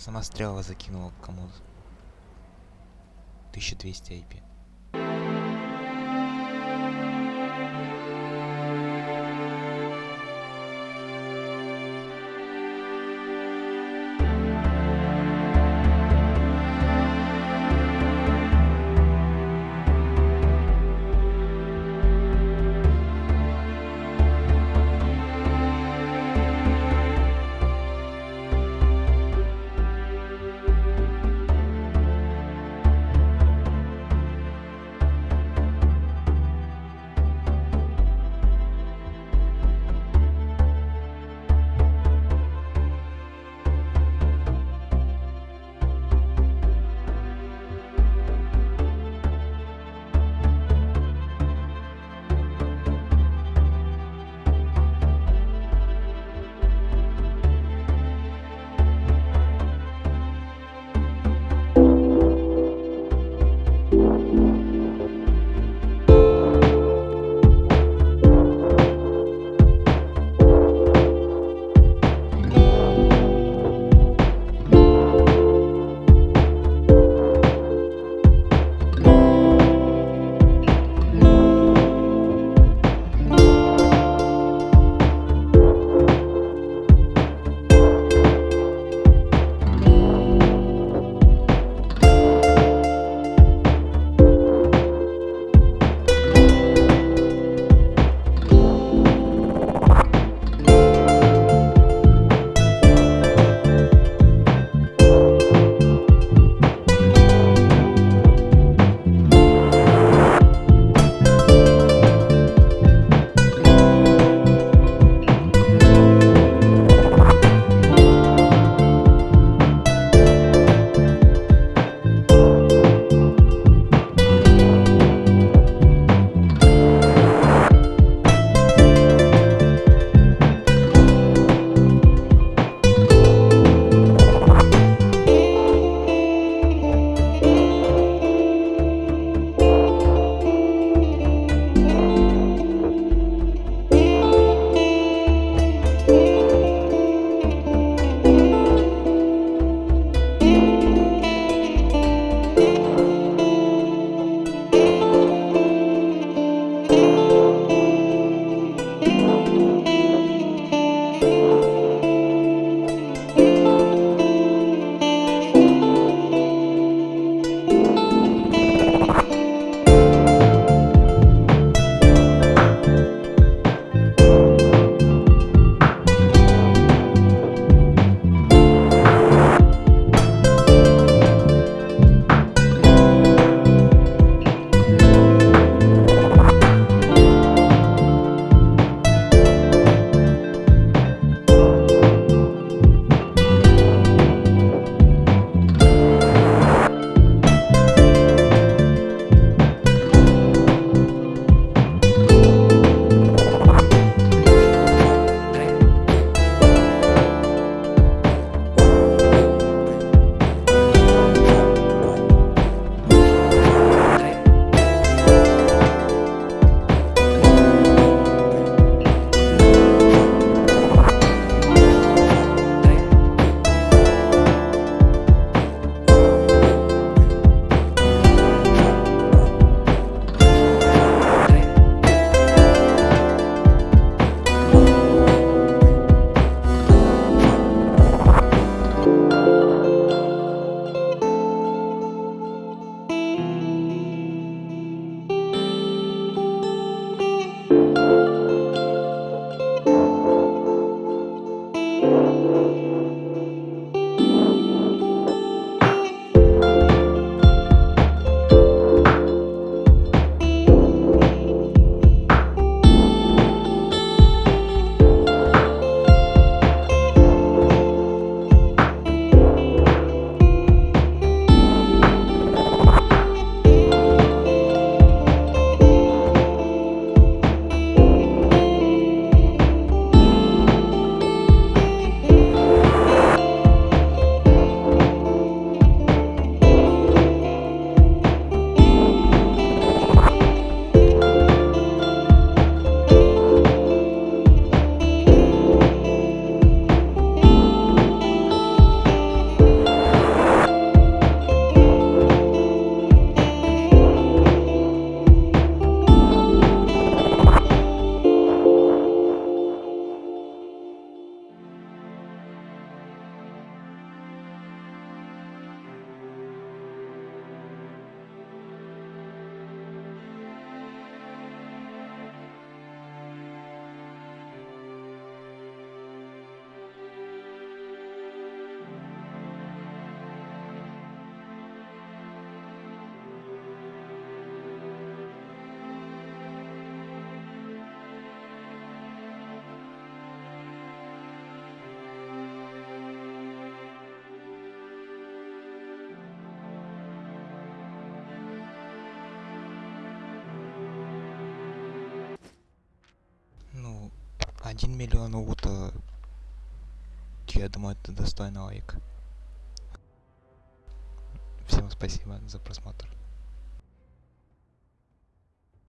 Сама стрела закинула кому-то. 1200 IP. 1 миллион лута. Я думаю, это достойно лайк. Всем спасибо за просмотр.